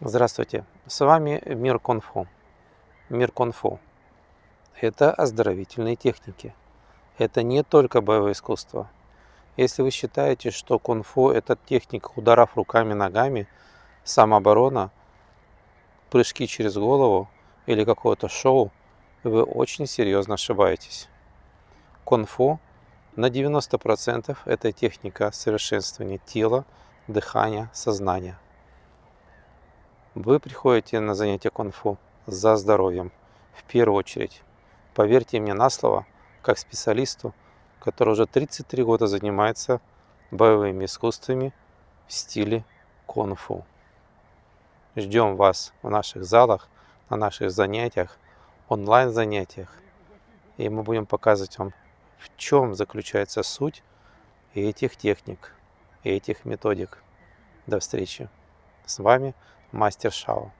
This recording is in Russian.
Здравствуйте, с вами Мир Конфу. Мир Конфу – это оздоровительные техники. Это не только боевое искусство. Если вы считаете, что кунг-фу – это техника ударов руками, ногами, самооборона, прыжки через голову или какое-то шоу, вы очень серьезно ошибаетесь. Кунг-фу на 90% это техника совершенствования тела, дыхания, сознания. Вы приходите на занятия кунг-фу за здоровьем, в первую очередь. Поверьте мне на слово, как специалисту, который уже 33 года занимается боевыми искусствами в стиле кунг-фу. Ждем вас в наших залах, на наших занятиях, онлайн-занятиях. И мы будем показывать вам, в чем заключается суть этих техник, этих методик. До встречи. С вами Мастер Шао.